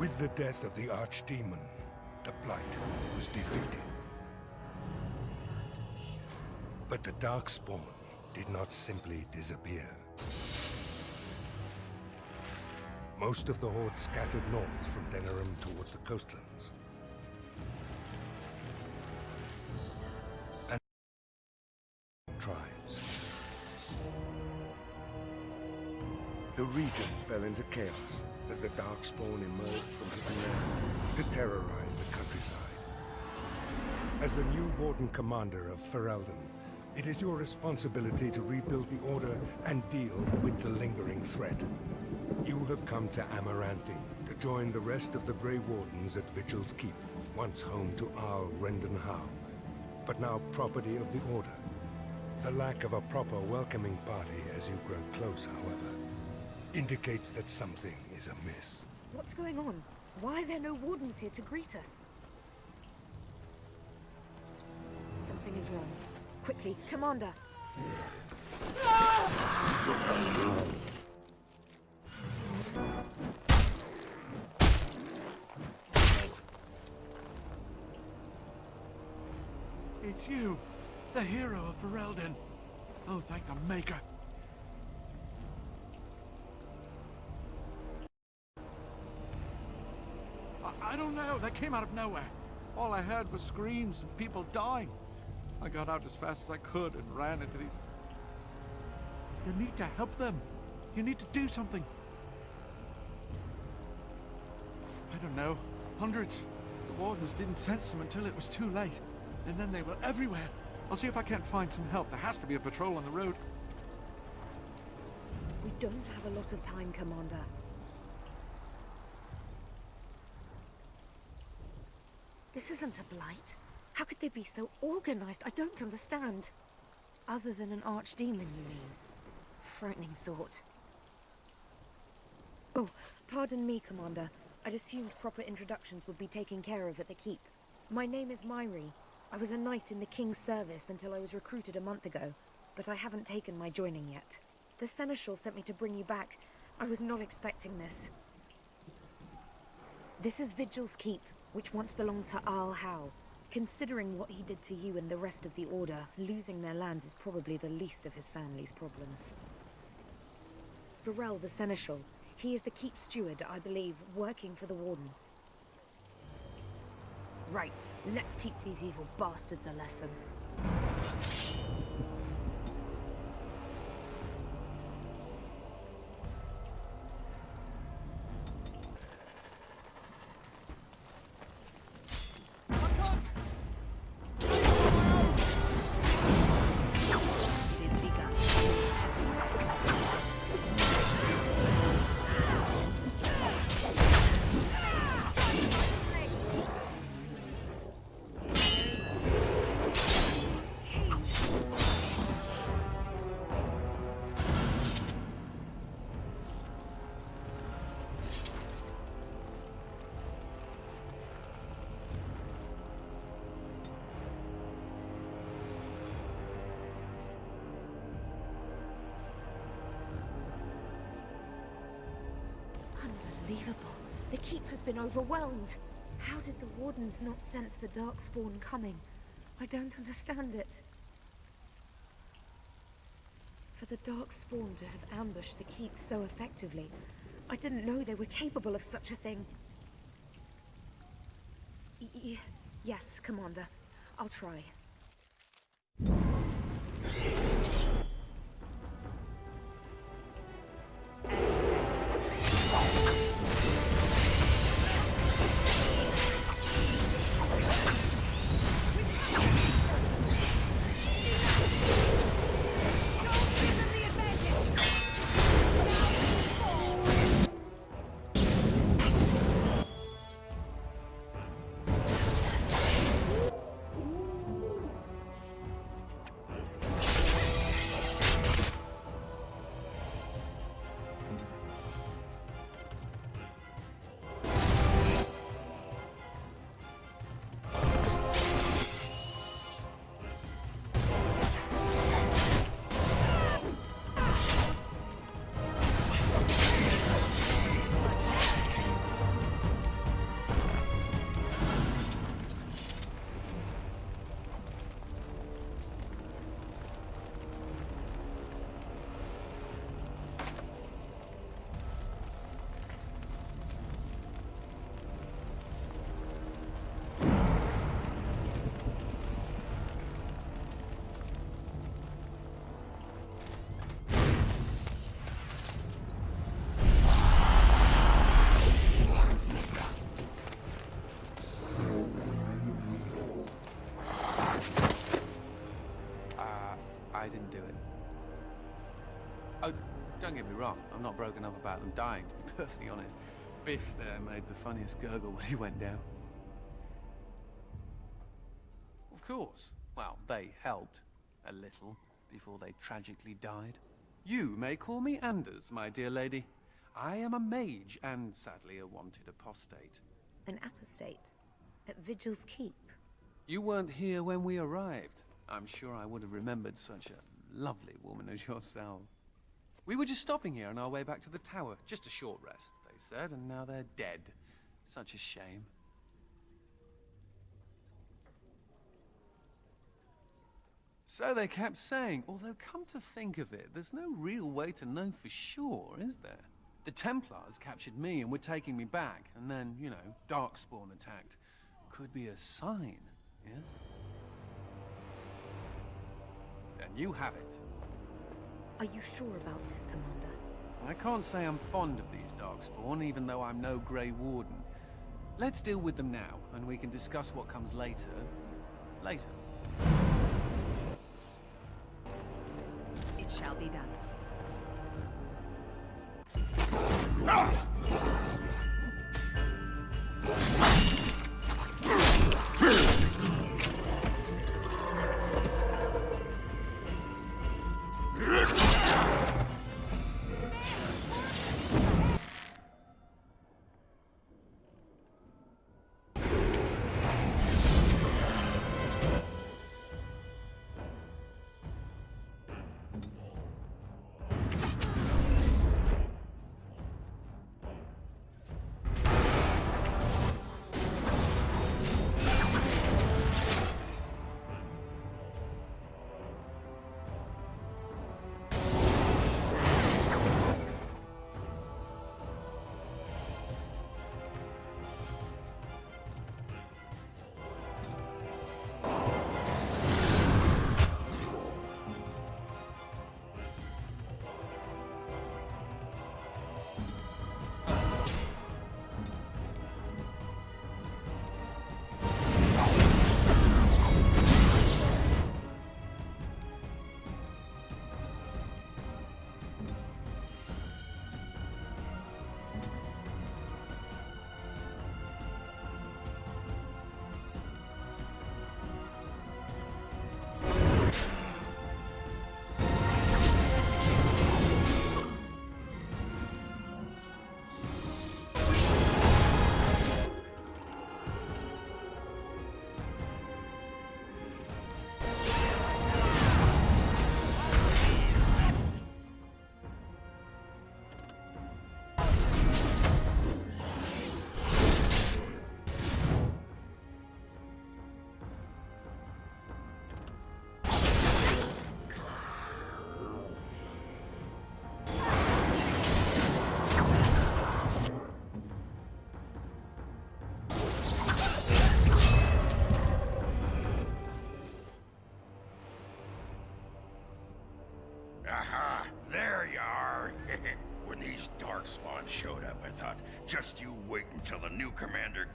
With the death of the Archdemon, the Blight was defeated. But the Darkspawn did not simply disappear. Most of the Horde scattered north from Denerim towards the coastlands. Warden Commander of Ferelden, it is your responsibility to rebuild the Order and deal with the lingering threat. You have come to Amaranthine to join the rest of the Grey Wardens at Vigil's Keep, once home to Arl Rendon Howe, but now property of the Order. The lack of a proper welcoming party as you grow close, however, indicates that something is amiss. What's going on? Why are there no Wardens here to greet us? Something is wrong. Quickly, Commander! It's you, the hero of Ferelden. Oh, thank the Maker. I, don't know, they came out of nowhere. All I heard was screams and people dying. I got out as fast as I could and ran into these... You need to help them. You need to do something. I don't know. Hundreds. The wardens didn't sense them until it was too late. And then they were everywhere. I'll see if I can't find some help. There has to be a patrol on the road. We don't have a lot of time, Commander. This isn't a blight. How could they be so organized? I don't understand. Other than an archdemon, you mean? Frightening thought. Oh, pardon me, Commander. I'd assumed proper introductions would be taken care of at the Keep. My name is Mhairi. I was a knight in the King's service until I was recruited a month ago, but I haven't taken my joining yet. The Seneschal sent me to bring you back. I was not expecting this. This is Vigil's Keep, which once belonged to Arl Howe. Considering what he did to you and the rest of the Order, losing their lands is probably the least of his family's problems. Varel the Seneschal, he is the Keep Steward, I believe, working for the Wardens. Right, let's teach these evil bastards a lesson. Unbelievable. The keep has been overwhelmed. How did the Wardens not sense the Darkspawn coming? I don't understand it. For the Darkspawn to have ambushed the keep so effectively, I didn't know they were capable of such a thing. Y yes, Commander. I'll try. I'm not broken up about them dying, to be perfectly honest. Biff there made the funniest gurgle when he went down. Of course. Well, they helped. A little. Before they tragically died. You may call me Anders, my dear lady. I am a mage, and sadly a wanted apostate. An apostate? At Vigil's Keep? You weren't here when we arrived. I'm sure I would have remembered such a lovely woman as yourself. We were just stopping here on our way back to the tower. Just a short rest, they said, and now they're dead. Such a shame. So they kept saying, although come to think of it, there's no real way to know for sure, is there? The Templars captured me and were taking me back, and then, you know, Darkspawn attacked. Could be a sign, yes? Then you have it. Are you sure about this, Commander? I can't say I'm fond of these Darkspawn, even though I'm no Grey Warden. Let's deal with them now, and we can discuss what comes later. Later. It shall be done. Aha!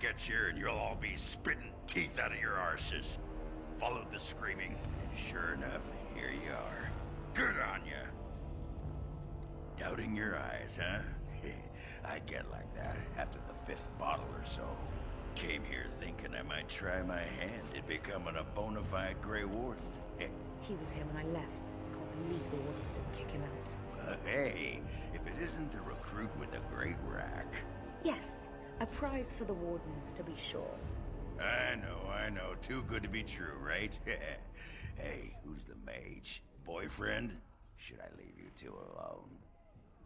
Gets here and you'll all be spitting teeth out of your arses. Followed the screaming, and sure enough, here you are. Good on ya! Doubting your eyes, huh? I get like that after the fifth bottle or so. Came here thinking I might try my hand at becoming a bona fide Grey Warden. He was here when I left. I can't believe the Wardens didn't kick him out. Uh, hey, if it isn't the recruit with a great rack. Yes, a prize for the Wardens, to be sure. I know, I know. Too good to be true, right? hey, who's the mage? Boyfriend? Should I leave you two alone?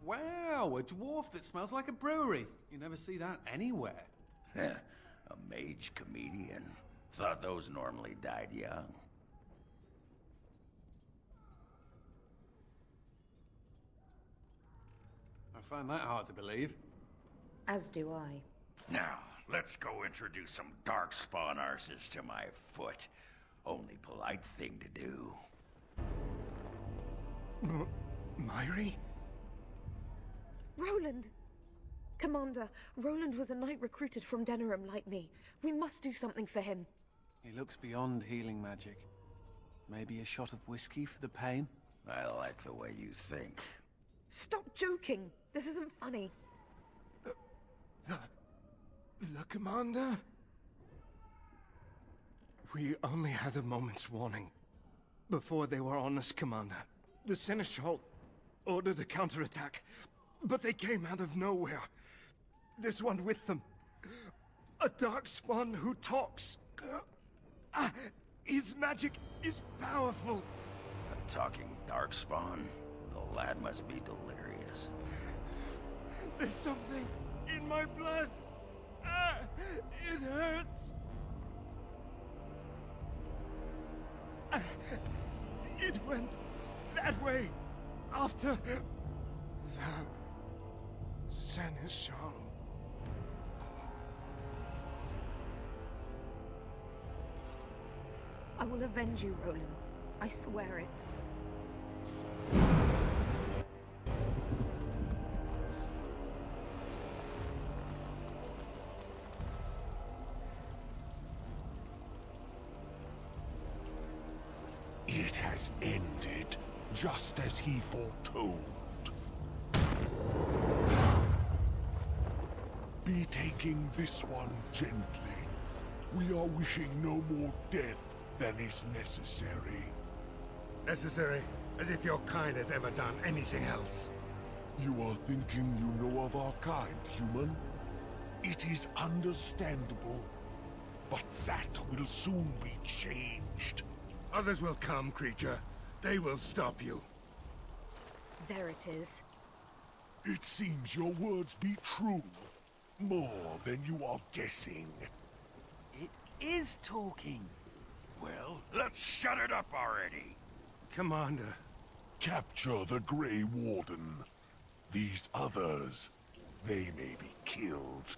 Wow, a dwarf that smells like a brewery. You never see that anywhere. A mage comedian. Thought those normally died young. I find that hard to believe. As do I. Now, let's go introduce some darkspawn arses to my foot. Only polite thing to do. Mhairi? Roland! Commander, Roland was a knight recruited from Denerim like me. We must do something for him. He looks beyond healing magic. Maybe a shot of whiskey for the pain? I like the way you think. Stop joking! This isn't funny. Uh, the... the commander? We only had a moment's warning. Before they were on us, Commander. The Seneschal ordered a counterattack, but they came out of nowhere. This one with them. A Darkspawn who talks. Ah, his magic is powerful. A talking darkspawn. The lad must be delirious. There's something in my blood. Ah, it hurts. Ah, it went that way after the Seneschal. I will avenge you, Roland. I swear it. It has ended, just as he foretold. Be taking this one gently. We are wishing no more death than is necessary. Necessary? As if your kind has ever done anything else. You are thinking you know of our kind, human? It is understandable, but that will soon be changed. Others will come, creature. They will stop you. There it is. It seems your words be true. More than you are guessing. It is talking. Well, let's shut it up already. Commander. Capture the Grey Warden. These others, they may be killed.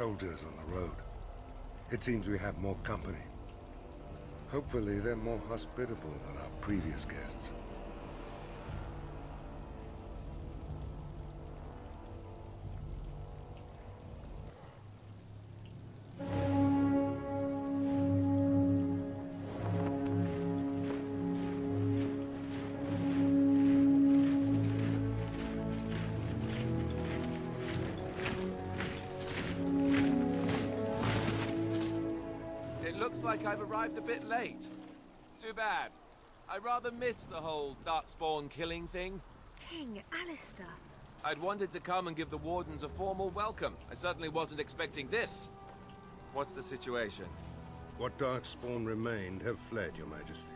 Soldiers on the road. It seems we have more company. Hopefully they're more hospitable than our previous guests. Looks like I've arrived a bit late. Too bad. I rather miss the whole Darkspawn killing thing. King Alistair. I'd wanted to come and give the Wardens a formal welcome. I certainly wasn't expecting this. What's the situation? What Darkspawn remained have fled, your majesty.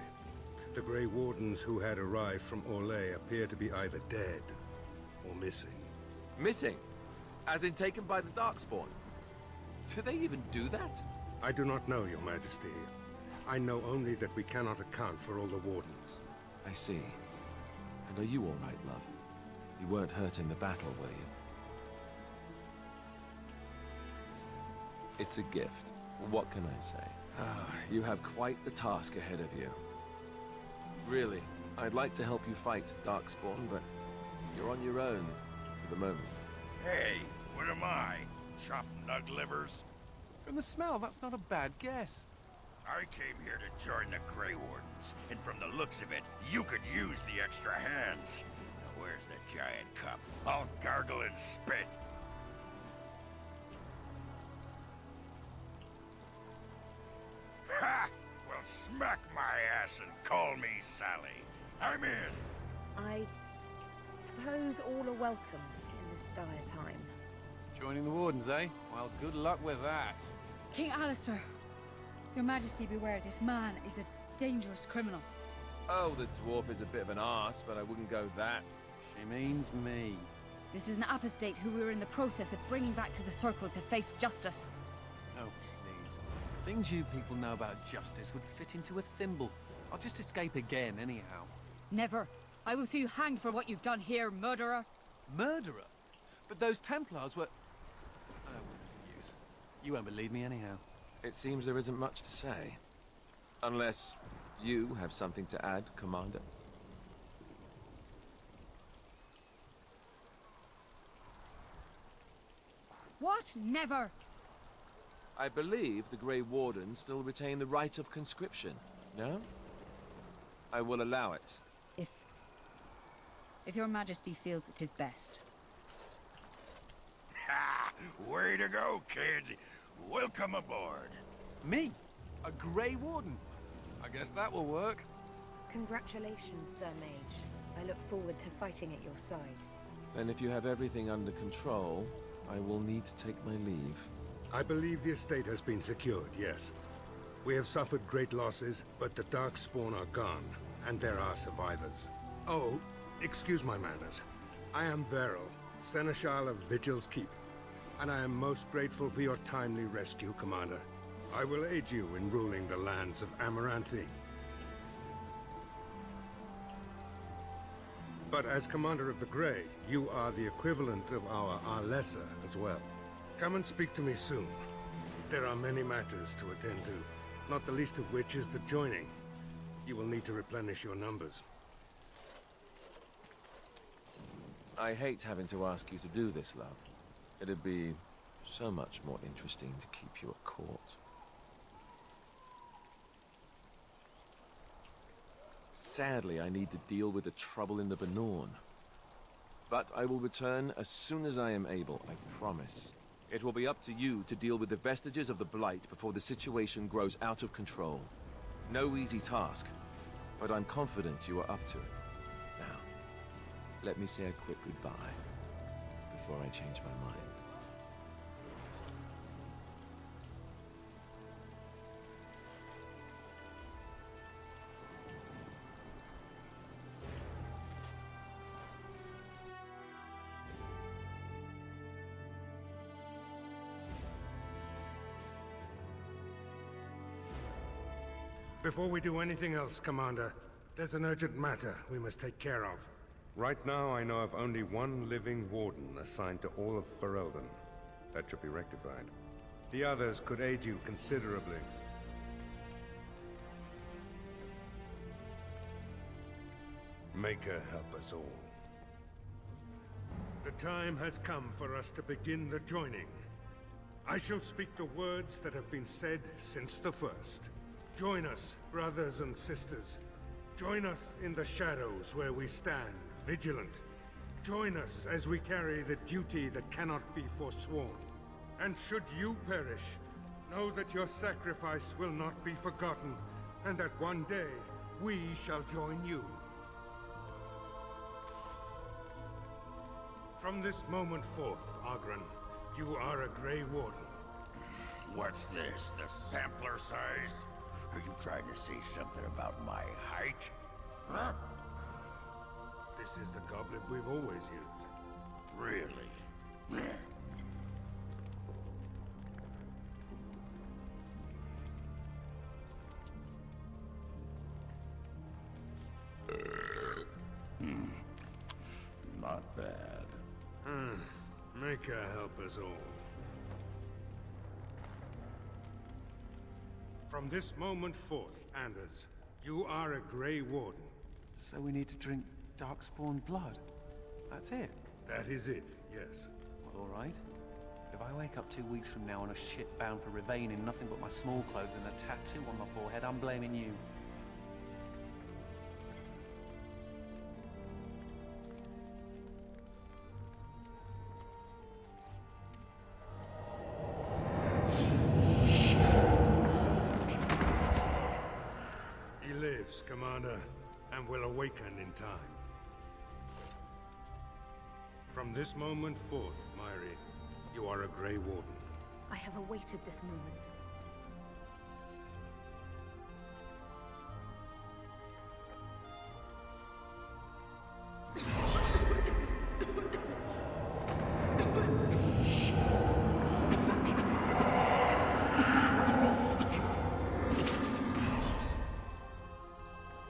The Grey Wardens who had arrived from Orlais appear to be either dead or missing. Missing? As in taken by the Darkspawn? Do they even do that? I do not know, your majesty. I know only that we cannot account for all the Wardens. I see. And are you all right, love? You weren't hurt in the battle, were you? It's a gift. What can I say? Ah, you have quite the task ahead of you. Really, I'd like to help you fight Darkspawn, but you're on your own for the moment. Hey, what am I? Chopped nug livers? From the smell, that's not a bad guess. I came here to join the Grey Wardens, and from the looks of it, you could use the extra hands. Now where's the giant cup? I'll gargle and spit. Ha! Well, smack my ass and call me Sally. I'm in. I suppose all are welcome in this dire time. Joining the Wardens, eh? Well, good luck with that. King Alistair, your majesty beware, this man is a dangerous criminal. Oh, the dwarf is a bit of an arse, but I wouldn't go that. She means me. This is an apostate who we're in the process of bringing back to the Circle to face justice. Oh, please. The things you people know about justice would fit into a thimble. I'll just escape again, anyhow. Never. I will see you hanged for what you've done here, murderer. Murderer? But those Templars were... Oh, what's the use? You won't believe me anyhow. It seems there isn't much to say. Unless you have something to add, Commander. What? Never. I believe the Grey Wardens still retain the right of conscription, no? I will allow it. If... If your majesty feels it is best. Ha! Way to go, kids. Welcome aboard. Me? A Grey Warden? I guess that will work. Congratulations, Sir Mage. I look forward to fighting at your side. Then if you have everything under control, I will need to take my leave. I believe the estate has been secured, yes. We have suffered great losses, but the Darkspawn are gone, and there are survivors. Oh, excuse my manners. I am Varel, Seneschal of Vigil's Keep, and I am most grateful for your timely rescue, Commander. I will aid you in ruling the lands of Amaranthine. But as Commander of the Grey, you are the equivalent of our Arlessa as well. Come and speak to me soon. There are many matters to attend to, not the least of which is the joining. You will need to replenish your numbers. I hate having to ask you to do this, love. It'd be so much more interesting to keep you at court. Sadly, I need to deal with the trouble in the Bannorn. But I will return as soon as I am able, I promise. It will be up to you to deal with the vestiges of the Blight before the situation grows out of control. No easy task, but I'm confident you are up to it. Now, let me say a quick goodbye before I change my mind. Before we do anything else, Commander, There's an urgent matter we must take care of. Right now, I know of only one living warden assigned to all of Ferelden. That should be rectified. The others could aid you considerably. Maker help us all. The time has come for us to begin the joining. I shall speak the words that have been said since the first. Join us, brothers and sisters. Join us in the shadows where we stand, vigilant. Join us as we carry the duty that cannot be forsworn. And should you perish, know that your sacrifice will not be forgotten, and that one day we shall join you. From this moment forth, Oghren, you are a Grey Warden. What's this, the sampler size? Are you trying to say something about my height? Huh? This is the goblet we've always used. Really? Hmm. Not bad. Hmm. Maker help us all. From this moment forth, Anders, you are a Grey Warden. So we need to drink Darkspawn blood? That's it? That is it, yes. Well, alright. If I wake up two weeks from now on a ship bound for Rivain in nothing but my small clothes and a tattoo on my forehead, I'm blaming you. From this moment forth, Mhairi, you are a Grey Warden. I have awaited this moment.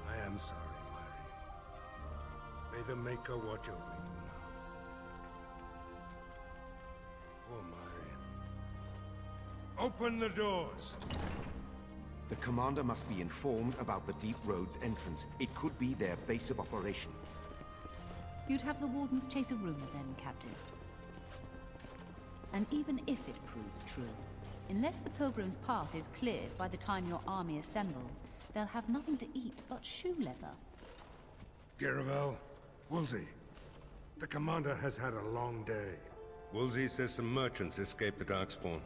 I am sorry, Mhairi. May the Maker watch over you Open the doors! The commander must be informed about the Deep Road's entrance. It could be their base of operation. You'd have the Wardens chase a rumor then, Captain. And even if it proves true, unless the Pilgrim's path is cleared by the time your army assembles, they'll have nothing to eat but shoe leather. Garevel, Woolsey. The commander has had a long day. Woolsey says some merchants escaped the Darkspawn.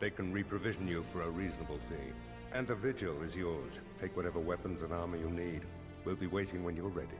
They can reprovision you for a reasonable fee. And the vigil is yours. Take whatever weapons and armor you need. We'll be waiting when you're ready.